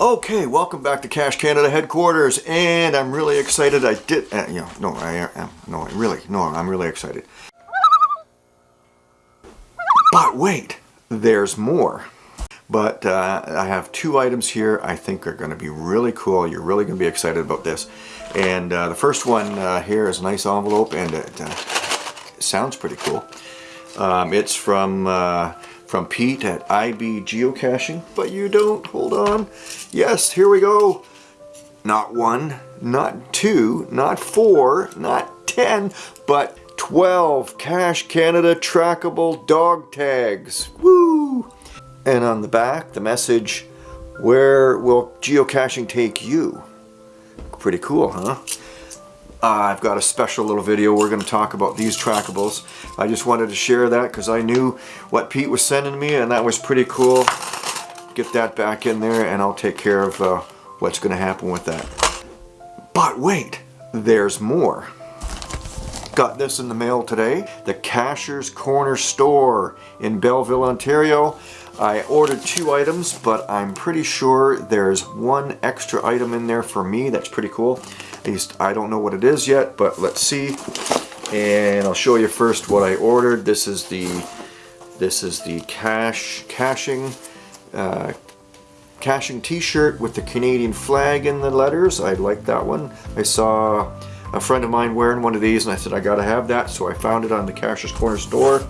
Okay, welcome back to Cache Canada headquarters, and I'm really excited. I did, uh, you know, no, I am, no, I really, no, I'm really excited. But wait, there's more. But uh, I have two items here I think are going to be really cool. You're really going to be excited about this. And uh, the first one uh, here is a nice envelope, and it uh, sounds pretty cool. Um, it's from uh, from Pete at IB Geocaching, but you don't. Hold on. Yes, here we go. Not one, not two, not four, not ten, but 12 Cache Canada trackable dog tags. Woo! And on the back, the message, where will geocaching take you? Pretty cool, huh? Uh, I've got a special little video. We're going to talk about these trackables. I just wanted to share that because I knew what Pete was sending me and that was pretty cool. Get that back in there and I'll take care of uh, what's going to happen with that. But wait, there's more. Got this in the mail today. The Cashier's Corner Store in Belleville, Ontario. I ordered two items, but I'm pretty sure there's one extra item in there for me. That's pretty cool. I don't know what it is yet, but let's see. And I'll show you first what I ordered. This is the this is the cash caching uh, caching t-shirt with the Canadian flag in the letters. I like that one. I saw a friend of mine wearing one of these and I said I gotta have that so I found it on the Cashier's Corner store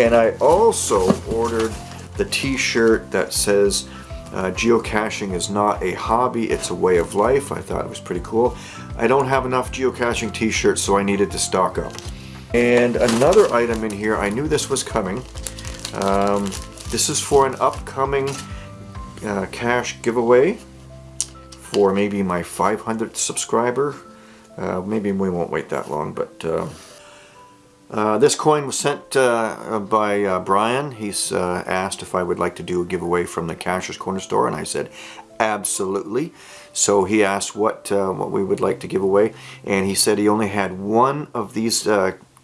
and I also ordered the t-shirt that says uh, geocaching is not a hobby, it's a way of life. I thought it was pretty cool. I don't have enough geocaching t-shirts, so I needed to stock up. And another item in here, I knew this was coming. Um, this is for an upcoming uh, cash giveaway for maybe my 500th subscriber. Uh, maybe we won't wait that long, but uh, this coin was sent uh, by uh, Brian. He's uh, asked if I would like to do a giveaway from the Cashier's Corner store, and I said absolutely. So he asked what uh, what we would like to give away, and he said he only had one of these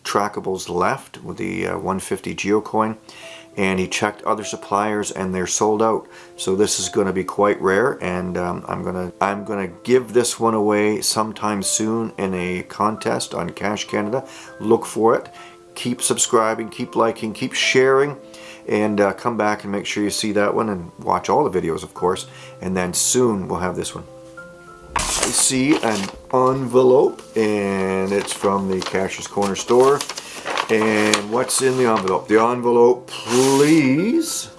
trackables left with the 150 geocoin and he checked other suppliers and they're sold out. So this is going to be quite rare and um, I'm gonna I'm gonna give this one away sometime soon in a contest on Cache Canada. Look for it. Keep subscribing keep liking keep sharing and uh, come back and make sure you see that one and watch all the videos of course and then soon we'll have this one. I see an envelope and it's from the Cashier's Corner store and what's in the envelope? The envelope, please.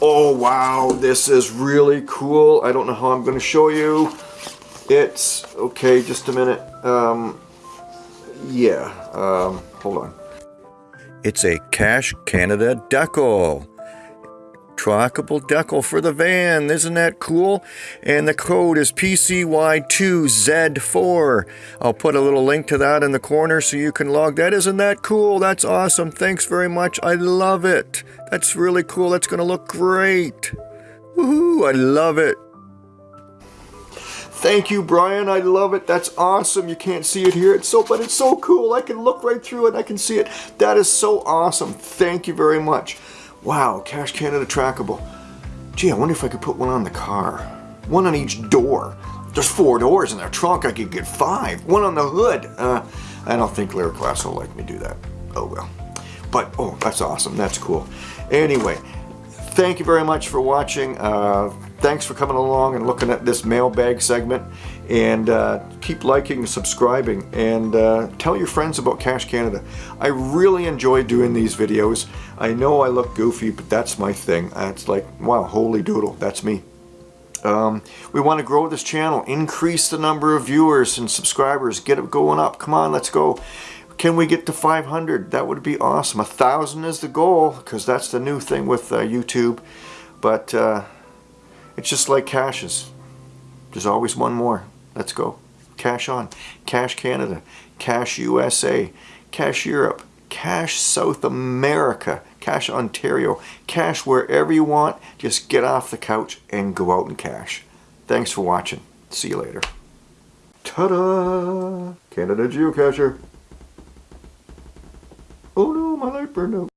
Oh, wow, this is really cool. I don't know how I'm going to show you. It's, okay, just a minute. Um, yeah, um, hold on. It's a Cache Canada decal trackable decal for the van. Isn't that cool? And the code is PCY2Z4. I'll put a little link to that in the corner so you can log that. Isn't that cool? That's awesome. Thanks very much. I love it. That's really cool. That's going to look great. Woohoo! I love it. Thank you, Brian. I love it. That's awesome. You can't see it here. It's so, but it's so cool. I can look right through it. I can see it. That is so awesome. Thank you very much. Wow, Cache Canada trackable. Gee, I wonder if I could put one on the car. One on each door. There's four doors in their trunk. I could get five. One on the hood. Uh, I don't think Lyric Glass will like me do that. Oh well. But, oh, that's awesome. That's cool. Anyway, thank you very much for watching. Uh, thanks for coming along and looking at this mailbag segment. And uh, keep liking and subscribing. And uh, tell your friends about Cache Canada. I really enjoy doing these videos. I know I look goofy, but that's my thing. It's like, wow, holy doodle, that's me. Um, we want to grow this channel, increase the number of viewers and subscribers, get it going up. Come on, let's go. Can we get to 500? That would be awesome. A thousand is the goal because that's the new thing with uh, YouTube. But uh, it's just like caches. There's always one more. Let's go. Cache on. Cache Canada. Cache USA. Cache Europe. Cache South America. Cache Ontario. Cache wherever you want. Just get off the couch and go out and cache. Thanks for watching. See you later. Ta-da! Canada Geocacher. Oh no, my light burned out.